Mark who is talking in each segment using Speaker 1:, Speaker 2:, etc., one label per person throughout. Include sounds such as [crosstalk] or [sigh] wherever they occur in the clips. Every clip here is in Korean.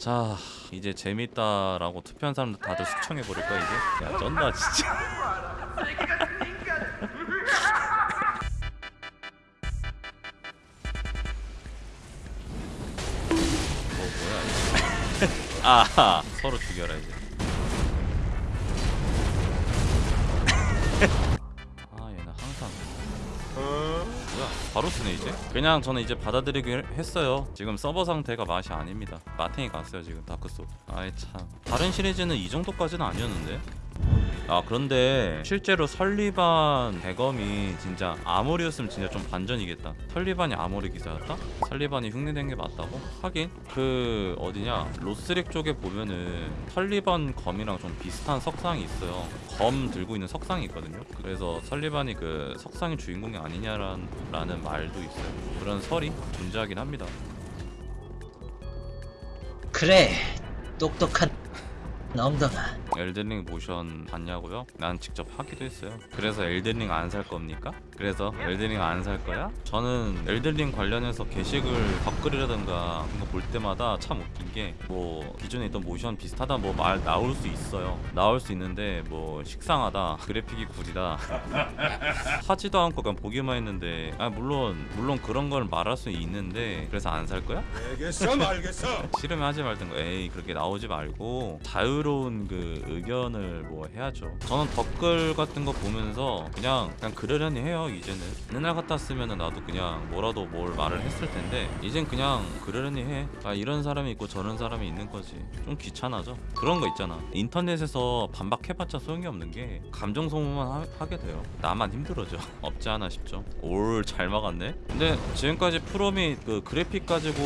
Speaker 1: 자 이제 재밌다라고 투표한 사람들 다들 숙청해버릴까 이제? 야 쩐다 진짜. 뭐 [laughs] 뭐야 이거? [laughs] 아 서로 죽여라 이제 뭐야 바로 쓰네 이제? 그냥 저는 이제 받아들이긴 했어요. 지금 서버 상태가 맛이 아닙니다. 마탱이 갔어요 지금 다크소 아이 참. 다른 시리즈는 이 정도까지는 아니었는데 아 그런데 실제로 설리반 대검이 진짜 아모리였으면 진짜 좀 반전이겠다. 설리반이 아모리 기사였다? 설리반이 흉내낸 게 맞다고? 하긴 그 어디냐? 로스렉 쪽에 보면은 설리반 검이랑 좀 비슷한 석상이 있어요. 검 들고 있는 석상이 있거든요. 그래서 설리반이 그 석상의 주인공이 아니냐라는 라는 말도 있어요. 그런 설이 존재하긴 합니다.
Speaker 2: 그래 똑똑한 엉덩아
Speaker 1: 엘든링 모션 봤냐고요? 난 직접 하기도 했어요. 그래서 엘든링 안 살 겁니까? 그래서 엘든링 안 살 거야? 저는 엘든링 관련해서 게시글 댓글이라든가 그런 거 볼 때마다 참 웃긴 게 뭐 기존에 있던 모션 비슷하다 뭐 말 나올 수 있어요. 나올 수 있는데 뭐 식상하다, 그래픽이 구리다, [laughs] 하지도 않고 그냥 보기만 했는데 아 물론 물론 그런 걸 말할 수 있는데 그래서 안 살 거야?
Speaker 3: 알겠어 말겠어 [laughs]
Speaker 1: 싫으면 하지 말든가 에이 그렇게 나오지 말고 자유로운 그 의견을 뭐 해야죠 저는 댓글 같은 거 보면서 그냥 그냥 그러려니 해요 이제는 옛날 같았으면은 나도 그냥 뭐라도 뭘 말을 했을 텐데 이젠 그냥 그러려니 해 아 이런 사람이 있고 저런 사람이 있는 거지. 좀 귀찮아져. 그런 거 있잖아. 인터넷에서 반박해봤자 소용이 없는 게 감정 소모만 하, 게 돼요. 나만 힘들어져. [laughs] 없지 않아 싶죠. 올 잘 막았네. 근데 지금까지 프롬이 그 그래픽 가지고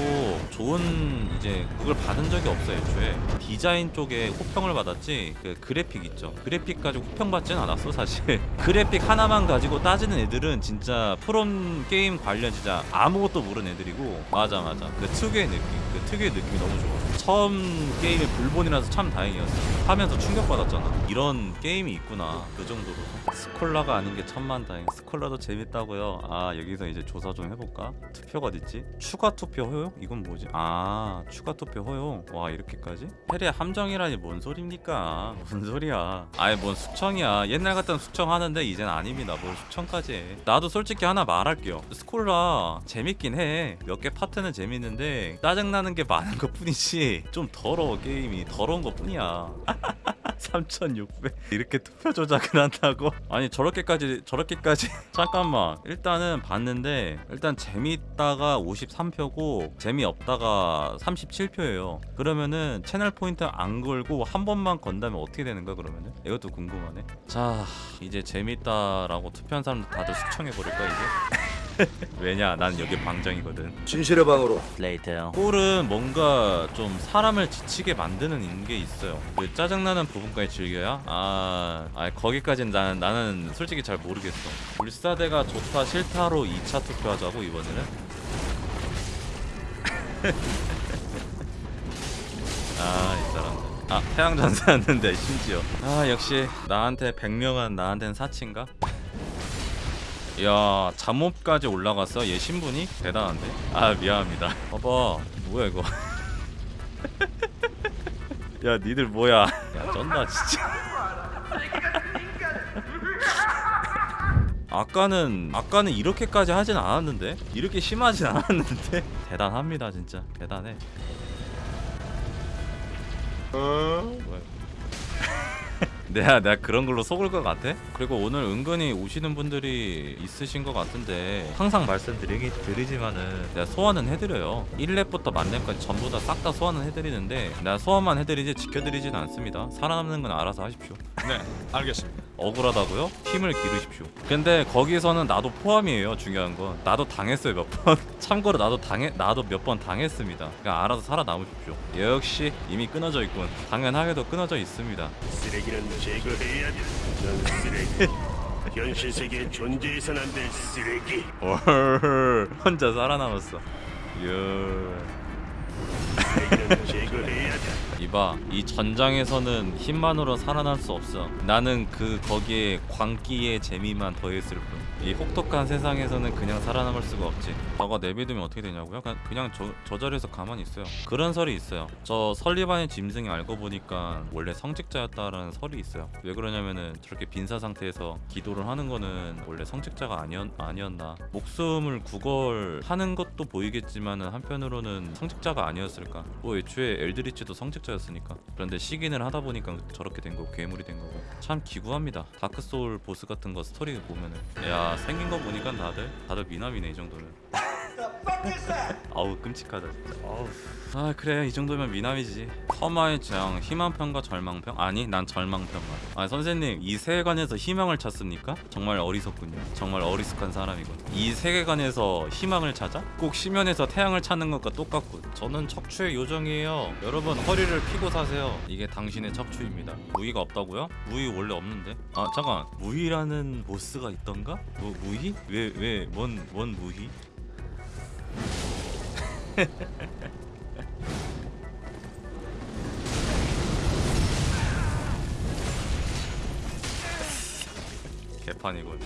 Speaker 1: 좋은 이제 그걸 받은 적이 없어요 애초에. 디자인 쪽에 호평을 받았지 그 그래픽 있죠. 그래픽 가지고 호평 받진 않았어 사실. [laughs] 그래픽 하나만 가지고 따지는 애들은 진짜 프롬 게임 관련 진짜 아무것도 모르는 애들이고. 맞아 맞아. 그 특유의 느낌 그 특유의 느낌이 너무 좋아. 처음 게임이 블본이라서 참 다행이었어. 하면서 충격받았잖아. 이런 게임이 있구나. 그 정도로. 스콜라가 아닌 게 천만다행. 스콜라도 재밌다고요. 아 여기서 이제 조사 좀 해볼까? 투표가 어딨지? 추가 투표 허용? 이건 뭐지? 아 추가 투표 허용? 와 이렇게까지? 해리의 함정이라니 뭔 소립니까? 무슨 [laughs] 소리야? 아예 뭔 숙청이야? 옛날 같던 숙청 하는데 이젠 아닙니다. 뭘 숙청까지 해 나도 솔직히 하나 말할게요. 스콜라 재밌긴 해 몇 개 파트는 재밌는데 짜증나는 게 많은 것 뿐이지 [laughs] 좀 더러워 게임이. 더러운 것 뿐이야 [laughs] 3600 이렇게 투표 조작을 한다고? 아니 저렇게까지 저렇게까지. [laughs] 잠깐만. 일단은 봤는데 일단 재밌다가 53표고 재미없다가 37표예요. 그러면은 채널 포인트 안 걸고 한 번만 건다면 어떻게 되는 거야 그러면은? 이것도 궁금하네. 자 이제 재밌다라고 투표한 사람들 다들 숙청해버릴까 이제? [laughs] [laughs] 왜냐 난 여기 방장이거든
Speaker 3: 진실의 방으로
Speaker 2: 레이터
Speaker 1: 꼴은 뭔가 좀 사람을 지치게 만드는 게 있어요. 그 짜증나는 부분까지 즐겨야? 아, 아 거기까지는 나는 나는 솔직히 잘 모르겠어. 불사대가 좋다 싫다로 2차 투표하자고 이번에는. [laughs] 아, 이 사람들. 아, 태양 전사였는데 심지어. 아, 역시 나한테 백령한 나한테는 사치인가? 야 잠옷까지 올라갔어? 얘 신분이? 대단한데? 아 미안합니다. [laughs] 봐봐. 뭐야 이거? [laughs] 야 니들 뭐야? 야 쩐다 진짜. [laughs] 아까는 아까는 이렇게까지 하진 않았는데? 이렇게 심하진 않았는데? 대단합니다 진짜. 대단해. 뭐야 이거. 내가 내가 그런 걸로 속을 것 같아? 그리고 오늘 은근히 오시는 분들이 있으신 것 같은데. 항상 말씀드리기 드리지만은 내가 소환은 해드려요. 1렙부터 만렙까지 전부 다 싹 다 소환은 해드리는데 내가 소환만 해드리지 지켜드리지는 않습니다. 살아남는 건 알아서 하십시오.
Speaker 3: 네 알겠습니다
Speaker 1: 억울하다고요? 힘을 기르십시오. 근데 거기서는 나도 포함이에요. 중요한 건 나도 당했어요 몇 번. [laughs] 참고로 나도 당해 나도 몇 번 당했습니다. 그냥 알아서 살아남으십시오. 역시 이미 끊어져 있군. 당연하게도 끊어져 있습니다.
Speaker 4: 쓰레기는 제거해야 돼. 넌 쓰레기. [laughs] 현실 세계에 존재해선 안 될 쓰레기.
Speaker 1: 헐 혼자 살아남았어. 예. 이봐 이 전장에서는 힘만으로 살아날 수 없어. 나는 그 거기에 광기의 재미만 더했을 뿐 이 혹독한 세상에서는 그냥 살아남을 수가 없지. 저거 내비두면 어떻게 되냐고요? 그냥, 그냥 저, 저 자리에서 가만히 있어요. 그런 설이 있어요. 저 설리반의 짐승이 알고 보니까 원래 성직자였다라는 설이 있어요. 왜 그러냐면은 저렇게 빈사 상태에서 기도를 하는 거는 원래 성직자가 아니었, 아니었나? 목숨을 구걸하는 것도 보이겠지만은 한편으로는 성직자가 아니었을까? 뭐 애초에 엘드리치도 성직자였으니까. 그런데 식인을 하다 보니까 저렇게 된 거고 괴물이 된 거고. 참 기구합니다. 다크소울 보스 같은 거 스토리 보면은. 야 생긴 거 보니까 다들 다들 미남이네 이 정도는 [laughs] 아우 끔찍하다 진짜 아 그래 이 정도면 미남이지 커마의 재앙 희망편과 절망편? 아니 난 절망편만 아 선생님 이 세계관에서 희망을 찾습니까? 정말 어리석군요 정말 어리숙한 사람이군 이 세계관에서 희망을 찾아? 꼭 심연에서 태양을 찾는 것과 똑같군 저는 척추의 요정이에요 여러분 허리를 피고 사세요 이게 당신의 척추입니다 무의가 없다고요? 무의 원래 없는데 아 잠깐 무의라는 보스가 있던가? 뭐 무의? 왜 왜 뭔 뭔 무의? [laughs] 개판이군.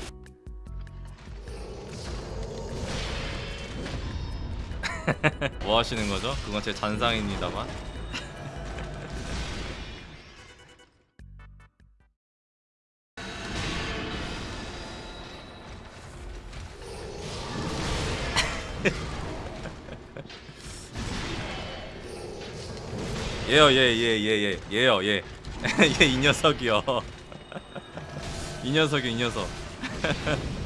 Speaker 1: [laughs] 뭐 하시는 거죠? 그건 제 잔상입니다만. 얘요 얘얘얘얘 얘요 얘얘이 녀석이요. 이 녀석이 이 녀석 [laughs]